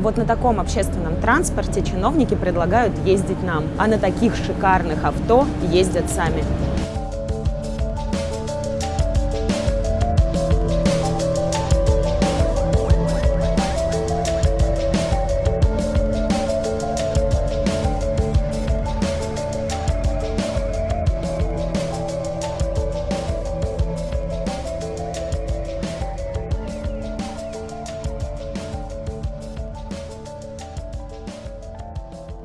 Вот на таком общественном транспорте чиновники предлагают ездить нам, а на таких шикарных авто ездят сами.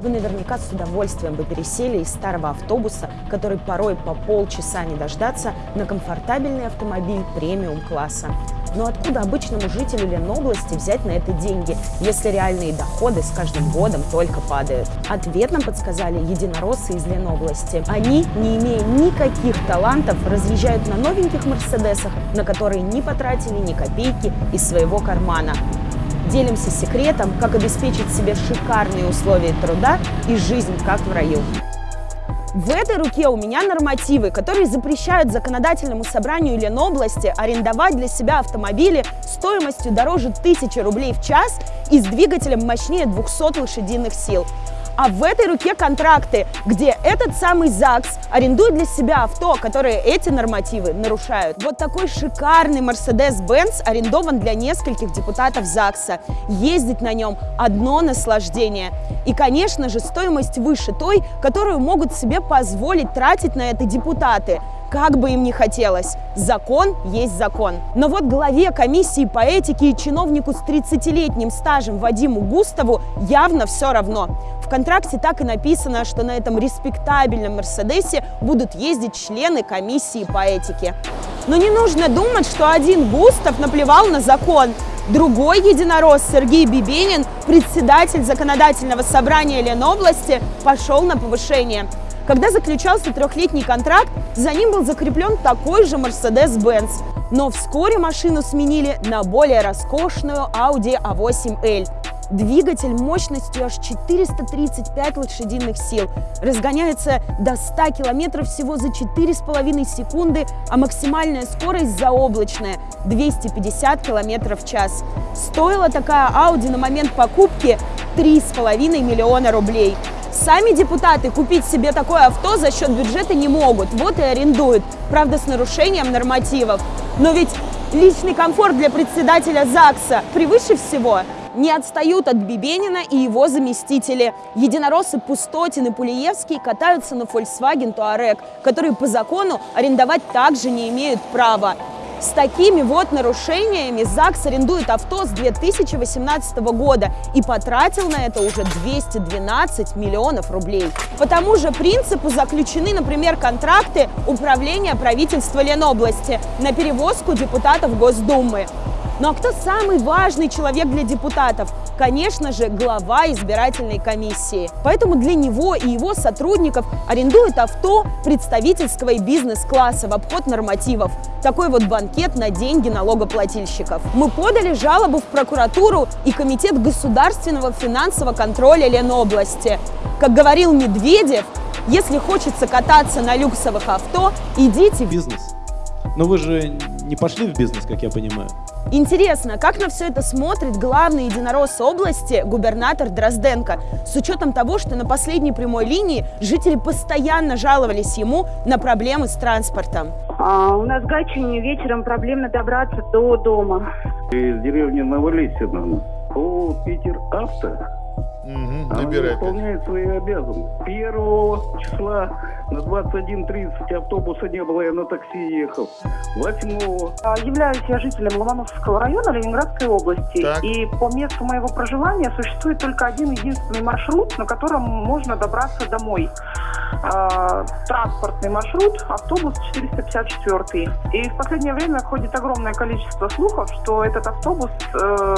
Вы наверняка с удовольствием бы пересели из старого автобуса, который порой по полчаса не дождаться, на комфортабельный автомобиль премиум-класса. Но откуда обычному жителю Ленобласти взять на это деньги, если реальные доходы с каждым годом только падают? Ответ нам подсказали единороссы из Ленобласти. Они, не имея никаких талантов, разъезжают на новеньких Мерседесах, на которые не потратили ни копейки из своего кармана. Делимся секретом, как обеспечить себе шикарные условия труда и жизнь как в раю. В этой руке у меня нормативы, которые запрещают законодательному собранию Ленобласти арендовать для себя автомобили стоимостью дороже 1000 рублей в час и с двигателем мощнее 200 лошадиных сил. А в этой руке контракты, где этот самый ЗАГС арендует для себя авто, которые эти нормативы нарушают. Вот такой шикарный Mercedes-Benz арендован для нескольких депутатов ЗАГСа. Ездить на нем одно наслаждение. И, конечно же, стоимость выше той, которую могут себе позволить тратить на это депутаты как бы им ни хотелось. Закон есть закон. Но вот главе комиссии по этике и чиновнику с 30-летним стажем Вадиму Густаву явно все равно. В контракте так и написано, что на этом респектабельном Мерседесе будут ездить члены комиссии по этике. Но не нужно думать, что один Густав наплевал на закон. Другой единорос Сергей Бибенин, председатель законодательного собрания Ленобласти, пошел на повышение. Когда заключался трехлетний контракт, за ним был закреплен такой же Mercedes-Benz. Но вскоре машину сменили на более роскошную Audi A8L. Двигатель мощностью аж 435 лошадиных сил. Разгоняется до 100 километров всего за 4,5 секунды, а максимальная скорость заоблачная – 250 километров в час. Стоила такая Audi на момент покупки 3,5 миллиона рублей. Сами депутаты купить себе такое авто за счет бюджета не могут, вот и арендуют, правда с нарушением нормативов. Но ведь личный комфорт для председателя ЗАГСа превыше всего. Не отстают от Бибенина и его заместители. Единороссы Пустотин и Пулиевский катаются на Volkswagen Touareg, которые по закону арендовать также не имеют права. С такими вот нарушениями ЗАГС арендует авто с 2018 года и потратил на это уже 212 миллионов рублей. По тому же принципу заключены, например, контракты управления правительства Ленобласти на перевозку депутатов Госдумы. Ну а кто самый важный человек для депутатов? Конечно же, глава избирательной комиссии. Поэтому для него и его сотрудников арендуют авто представительского и бизнес-класса в обход нормативов. Такой вот банкет на деньги налогоплательщиков. Мы подали жалобу в прокуратуру и Комитет государственного финансового контроля Ленобласти. Как говорил Медведев, если хочется кататься на люксовых авто, идите в бизнес. Но вы же не пошли в бизнес, как я понимаю. Интересно, как на все это смотрит главный единорос области, губернатор Дрозденко, с учетом того, что на последней прямой линии жители постоянно жаловались ему на проблемы с транспортом. А, у нас в Гатчине вечером проблемно добраться до дома. Из деревни Новолесина по Питер Авто Угу, Она набирай опять. выполняет свои обязанности. Первого числа на 21.30 автобуса не было, я на такси ехал. Восьмого. А, Являюсь я жителем Ломоносовского района Ленинградской области. Так. И по месту моего проживания существует только один единственный маршрут, на котором можно добраться домой. А, транспортный маршрут, автобус 454. И в последнее время ходит огромное количество слухов, что этот автобус э,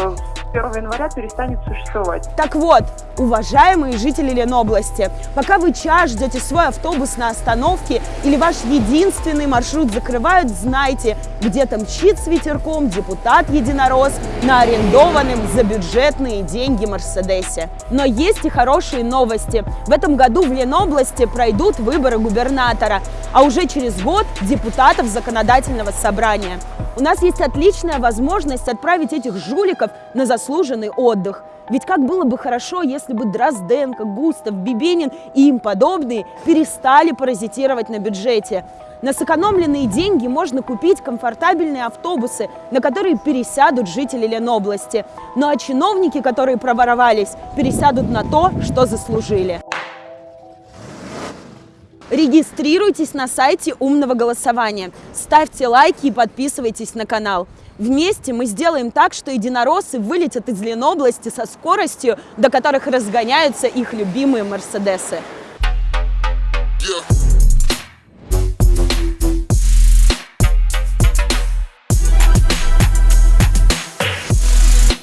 1 января перестанет существовать. Так вот, уважаемые жители Ленобласти, пока вы час ждете свой автобус на остановке или ваш единственный маршрут закрывают, знайте, где-то мчит с ветерком депутат-единорос на арендованном за бюджетные деньги Мерседесе. Но есть и хорошие новости. В этом году в Ленобласти пройдут выборы губернатора, а уже через год депутатов законодательного собрания. У нас есть отличная возможность отправить этих жуликов на заслуженный отдых. Ведь как было бы хорошо, если бы Дрозденко, Густав, Бибенин и им подобные перестали паразитировать на бюджете. На сэкономленные деньги можно купить комфортабельные автобусы, на которые пересядут жители Ленобласти. Ну а чиновники, которые проворовались, пересядут на то, что заслужили. Регистрируйтесь на сайте умного голосования, ставьте лайки и подписывайтесь на канал. Вместе мы сделаем так, что единороссы вылетят из Ленобласти со скоростью, до которых разгоняются их любимые Мерседесы. Yeah.